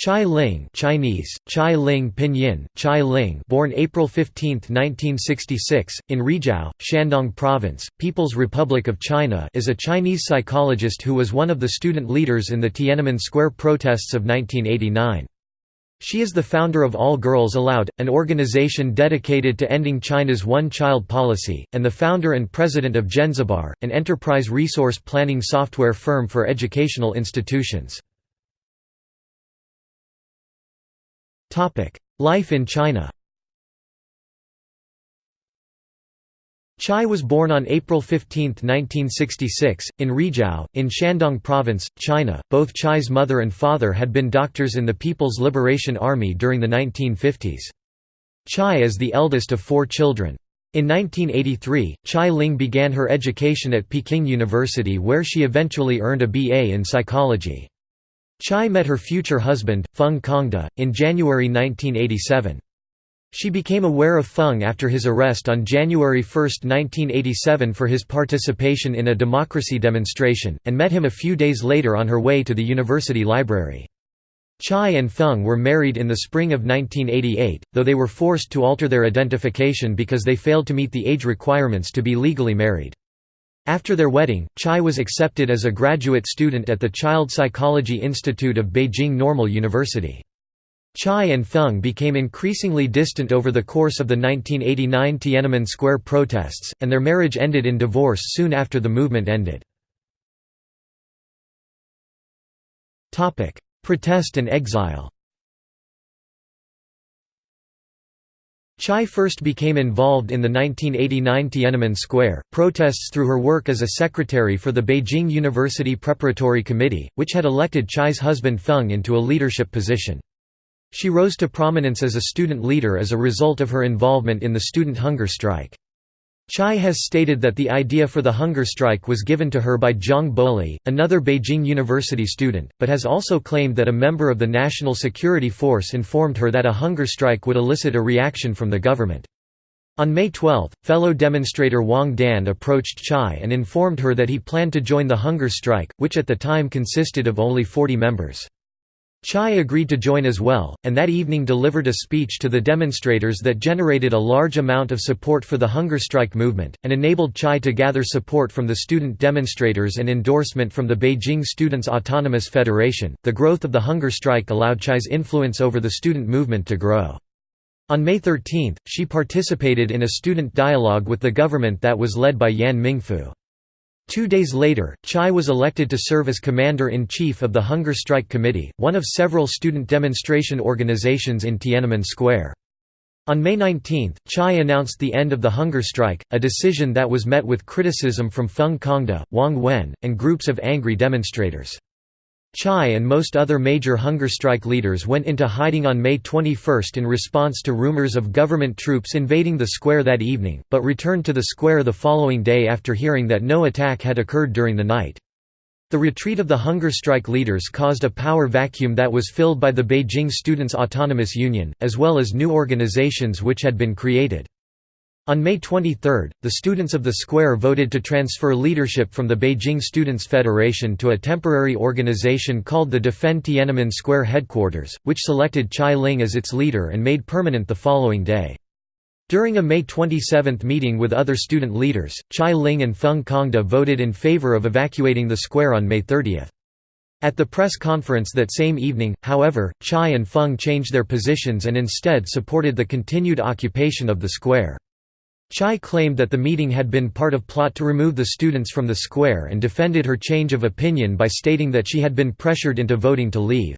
Chai Ling Chinese, Chai Ling Pinyin, Chai Ling born April 15, 1966, in Rizhao, Shandong Province, People's Republic of China is a Chinese psychologist who was one of the student leaders in the Tiananmen Square protests of 1989. She is the founder of All Girls Allowed, an organization dedicated to ending China's one-child policy, and the founder and president of Jenzabar, an enterprise resource planning software firm for educational institutions. Life in China Chai was born on April 15, 1966, in Rizhao, in Shandong Province, China. Both Chai's mother and father had been doctors in the People's Liberation Army during the 1950s. Chai is the eldest of four children. In 1983, Chai Ling began her education at Peking University where she eventually earned a BA in psychology. Chai met her future husband, Feng Congde, in January 1987. She became aware of Feng after his arrest on January 1, 1987 for his participation in a democracy demonstration, and met him a few days later on her way to the university library. Chai and Feng were married in the spring of 1988, though they were forced to alter their identification because they failed to meet the age requirements to be legally married. After their wedding, Chai was accepted as a graduate student at the Child Psychology Institute of Beijing Normal University. Chai and Feng became increasingly distant over the course of the 1989 Tiananmen Square protests, and their marriage ended in divorce soon after the movement ended. Protest and exile Chai first became involved in the 1989 Tiananmen Square protests through her work as a secretary for the Beijing University Preparatory Committee, which had elected Chai's husband Feng into a leadership position. She rose to prominence as a student leader as a result of her involvement in the student hunger strike. Chai has stated that the idea for the hunger strike was given to her by Zhang Boli, another Beijing University student, but has also claimed that a member of the National Security Force informed her that a hunger strike would elicit a reaction from the government. On May 12, fellow demonstrator Wang Dan approached Chai and informed her that he planned to join the hunger strike, which at the time consisted of only 40 members. Chai agreed to join as well, and that evening delivered a speech to the demonstrators that generated a large amount of support for the hunger strike movement, and enabled Chai to gather support from the student demonstrators and endorsement from the Beijing Students' Autonomous Federation. The growth of the hunger strike allowed Chai's influence over the student movement to grow. On May 13, she participated in a student dialogue with the government that was led by Yan Mingfu. Two days later, Chai was elected to serve as commander-in-chief of the Hunger Strike Committee, one of several student demonstration organizations in Tiananmen Square. On May 19, Chai announced the end of the hunger strike, a decision that was met with criticism from Feng Congde, Wang Wen, and groups of angry demonstrators. Chai and most other major hunger strike leaders went into hiding on May 21 in response to rumors of government troops invading the square that evening, but returned to the square the following day after hearing that no attack had occurred during the night. The retreat of the hunger strike leaders caused a power vacuum that was filled by the Beijing Students' Autonomous Union, as well as new organizations which had been created. On May 23, the students of the square voted to transfer leadership from the Beijing Students' Federation to a temporary organization called the Defend Tiananmen Square Headquarters, which selected Chai Ling as its leader and made permanent the following day. During a May 27 meeting with other student leaders, Chai Ling and Feng Congde voted in favor of evacuating the square on May 30. At the press conference that same evening, however, Chai and Feng changed their positions and instead supported the continued occupation of the square. Chai claimed that the meeting had been part of plot to remove the students from the square and defended her change of opinion by stating that she had been pressured into voting to leave.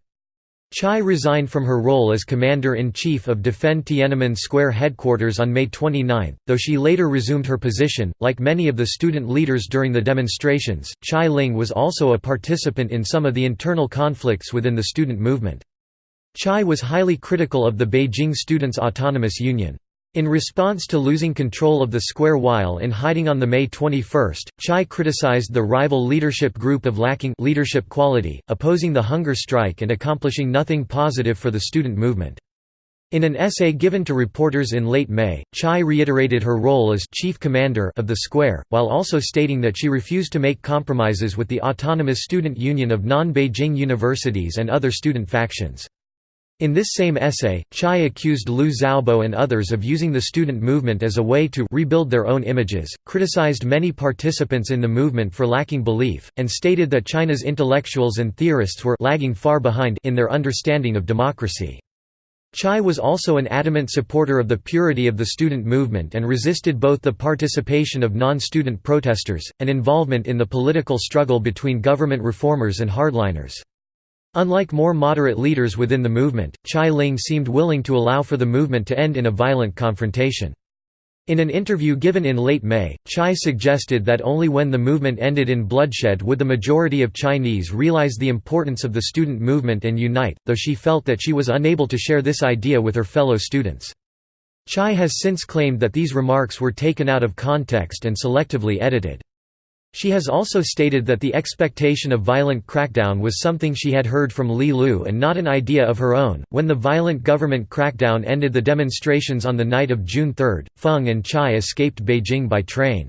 Chai resigned from her role as Commander-in-Chief of Defend Tiananmen Square headquarters on May 29, though she later resumed her position. Like many of the student leaders during the demonstrations, Chai Ling was also a participant in some of the internal conflicts within the student movement. Chai was highly critical of the Beijing Students' Autonomous Union. In response to losing control of the square while in hiding on the May 21, Chai criticized the rival leadership group of lacking leadership quality, opposing the hunger strike and accomplishing nothing positive for the student movement. In an essay given to reporters in late May, Chai reiterated her role as chief commander of the square, while also stating that she refused to make compromises with the Autonomous Student Union of non-Beijing universities and other student factions. In this same essay, Chai accused Liu Xiaobo and others of using the student movement as a way to rebuild their own images, criticized many participants in the movement for lacking belief, and stated that China's intellectuals and theorists were lagging far behind in their understanding of democracy. Chai was also an adamant supporter of the purity of the student movement and resisted both the participation of non-student protesters, and involvement in the political struggle between government reformers and hardliners. Unlike more moderate leaders within the movement, Chai Ling seemed willing to allow for the movement to end in a violent confrontation. In an interview given in late May, Chai suggested that only when the movement ended in bloodshed would the majority of Chinese realize the importance of the student movement and unite, though she felt that she was unable to share this idea with her fellow students. Chai has since claimed that these remarks were taken out of context and selectively edited. She has also stated that the expectation of violent crackdown was something she had heard from Li Lu and not an idea of her own. When the violent government crackdown ended the demonstrations on the night of June 3, Feng and Chai escaped Beijing by train.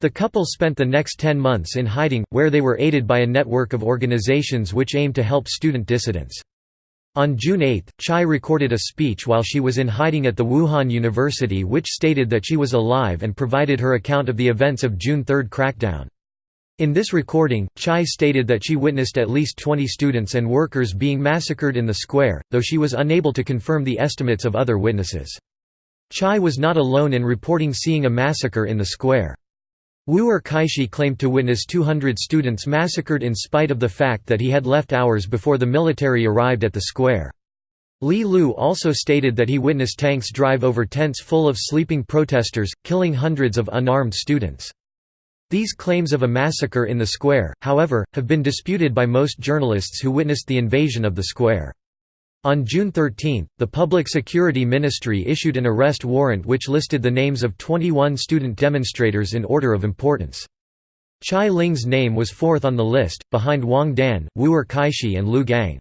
The couple spent the next 10 months in hiding, where they were aided by a network of organizations which aimed to help student dissidents. On June 8, Chai recorded a speech while she was in hiding at the Wuhan University which stated that she was alive and provided her account of the events of June 3 crackdown. In this recording, Chai stated that she witnessed at least 20 students and workers being massacred in the square, though she was unable to confirm the estimates of other witnesses. Chai was not alone in reporting seeing a massacre in the square. Wuer Kaixi claimed to witness 200 students massacred in spite of the fact that he had left hours before the military arrived at the square. Li Lu also stated that he witnessed tanks drive over tents full of sleeping protesters, killing hundreds of unarmed students. These claims of a massacre in the square, however, have been disputed by most journalists who witnessed the invasion of the square. On June 13, the Public Security Ministry issued an arrest warrant which listed the names of 21 student demonstrators in order of importance. Chai Ling's name was fourth on the list, behind Wang Dan, Wu'er Erkaishi and Lu Gang.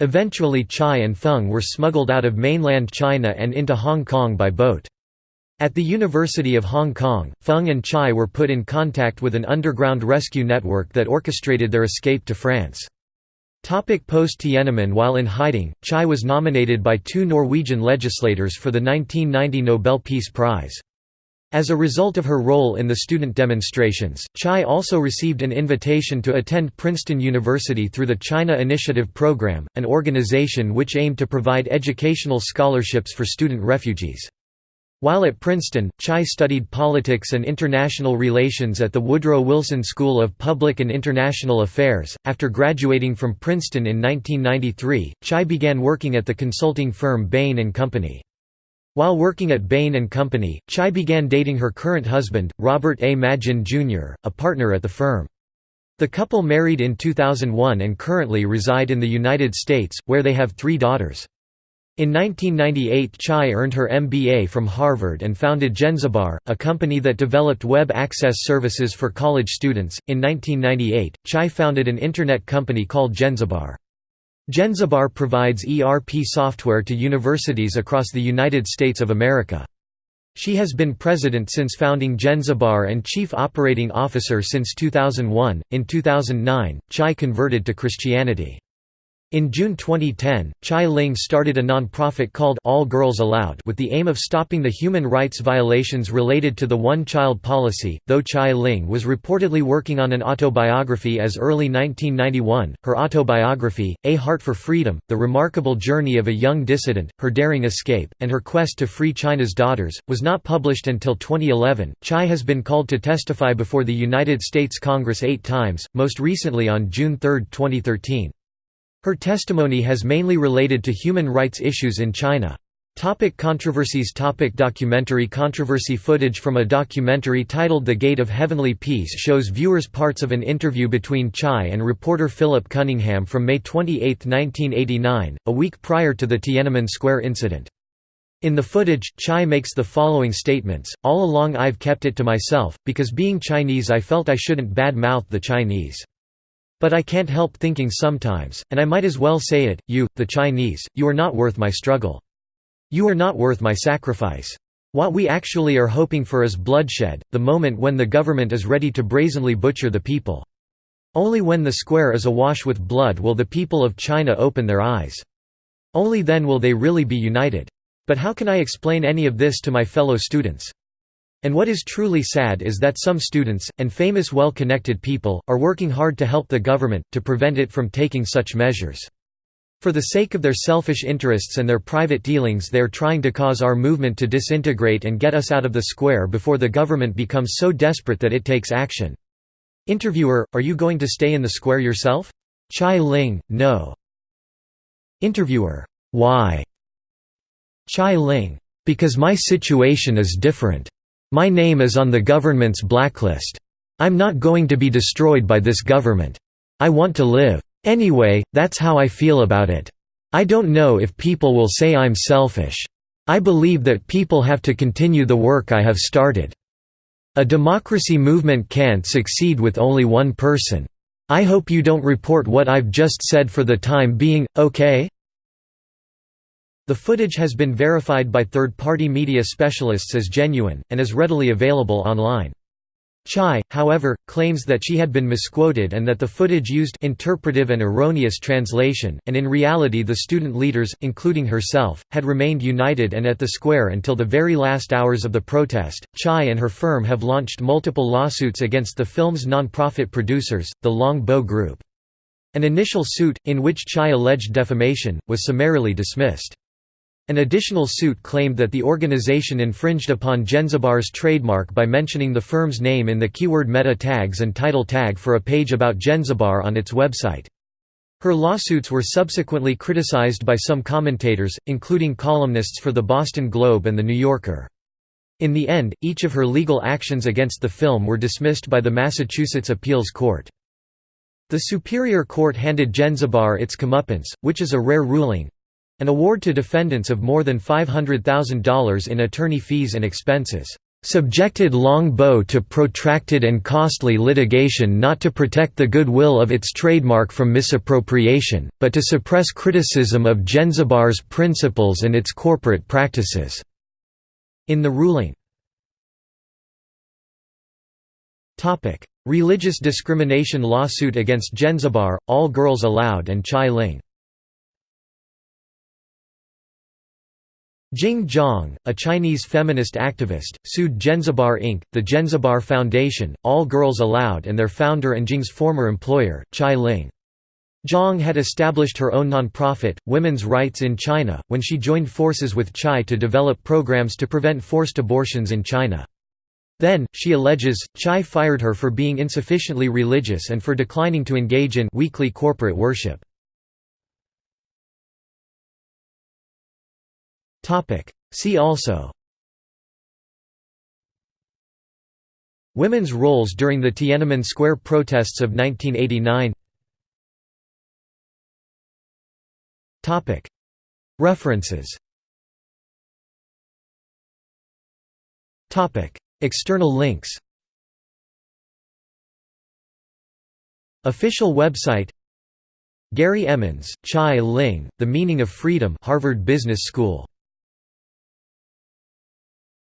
Eventually Chai and Feng were smuggled out of mainland China and into Hong Kong by boat. At the University of Hong Kong, Feng and Chai were put in contact with an underground rescue network that orchestrated their escape to France. Post-Tiananmen While in hiding, Chai was nominated by two Norwegian legislators for the 1990 Nobel Peace Prize. As a result of her role in the student demonstrations, Chai also received an invitation to attend Princeton University through the China Initiative Program, an organization which aimed to provide educational scholarships for student refugees. While at Princeton, Chai studied politics and international relations at the Woodrow Wilson School of Public and International Affairs. After graduating from Princeton in 1993, Chai began working at the consulting firm Bain and Company. While working at Bain & Company, Chai began dating her current husband, Robert A. Maginn Jr., a partner at the firm. The couple married in 2001 and currently reside in the United States, where they have three daughters. In 1998 Chai earned her MBA from Harvard and founded Jenzabar, a company that developed web access services for college students. In 1998, Chai founded an internet company called Jenzabar. Jenzabar provides ERP software to universities across the United States of America. She has been president since founding Jenzabar and chief operating officer since 2001. In 2009, Chai converted to Christianity. In June 2010, Chai Ling started a non-profit called All Girls Allowed with the aim of stopping the human rights violations related to the one-child policy. Though Chai Ling was reportedly working on an autobiography as early 1991, her autobiography, A Heart for Freedom, The Remarkable Journey of a Young Dissident, Her Daring Escape, and Her Quest to Free China's Daughters, was not published until 2011. Chai has been called to testify before the United States Congress eight times, most recently on June 3, 2013. Her testimony has mainly related to human rights issues in China. Topic controversies Topic Documentary controversy Footage from a documentary titled The Gate of Heavenly Peace shows viewers parts of an interview between Chai and reporter Philip Cunningham from May 28, 1989, a week prior to the Tiananmen Square incident. In the footage, Chai makes the following statements, All along I've kept it to myself, because being Chinese I felt I shouldn't bad-mouth the Chinese. But I can't help thinking sometimes, and I might as well say it, you, the Chinese, you are not worth my struggle. You are not worth my sacrifice. What we actually are hoping for is bloodshed, the moment when the government is ready to brazenly butcher the people. Only when the square is awash with blood will the people of China open their eyes. Only then will they really be united. But how can I explain any of this to my fellow students? And what is truly sad is that some students, and famous well-connected people, are working hard to help the government, to prevent it from taking such measures. For the sake of their selfish interests and their private dealings they are trying to cause our movement to disintegrate and get us out of the square before the government becomes so desperate that it takes action. Interviewer, are you going to stay in the square yourself? Chai Ling, no. Interviewer, why? Chai Ling, because my situation is different. My name is on the government's blacklist. I'm not going to be destroyed by this government. I want to live. Anyway, that's how I feel about it. I don't know if people will say I'm selfish. I believe that people have to continue the work I have started. A democracy movement can't succeed with only one person. I hope you don't report what I've just said for the time being, okay? The footage has been verified by third-party media specialists as genuine, and is readily available online. Chai, however, claims that she had been misquoted and that the footage used interpretive and erroneous translation, and in reality the student leaders, including herself, had remained united and at the square until the very last hours of the protest. Chai and her firm have launched multiple lawsuits against the film's non-profit producers, the Long Bow Group. An initial suit, in which Chai alleged defamation, was summarily dismissed. An additional suit claimed that the organization infringed upon Jenzabar's trademark by mentioning the firm's name in the keyword meta tags and title tag for a page about Jenzabar on its website. Her lawsuits were subsequently criticized by some commentators, including columnists for the Boston Globe and The New Yorker. In the end, each of her legal actions against the film were dismissed by the Massachusetts Appeals Court. The Superior Court handed Jenzabar its comeuppance, which is a rare ruling, an award to defendants of more than $500,000 in attorney fees and expenses. Subjected Longbow to protracted and costly litigation not to protect the goodwill of its trademark from misappropriation, but to suppress criticism of Jenzabar's principles and its corporate practices." In the ruling. Religious discrimination lawsuit against Jenzabar, All Girls Allowed and Chai Ling Jing Zhang, a Chinese feminist activist, sued Jenzabar Inc., the Jenzabar Foundation, All Girls Allowed and their founder and Jing's former employer, Chai Ling. Zhang had established her own nonprofit, Women's Rights in China, when she joined forces with Chai to develop programs to prevent forced abortions in China. Then, she alleges, Chai fired her for being insufficiently religious and for declining to engage in weekly corporate worship. See also. Women's roles during the Tiananmen Square protests of 1989 Topic. References. Topic. External links. Official website. Gary Emmons, Chai Ling, The Meaning of Freedom Harvard Business School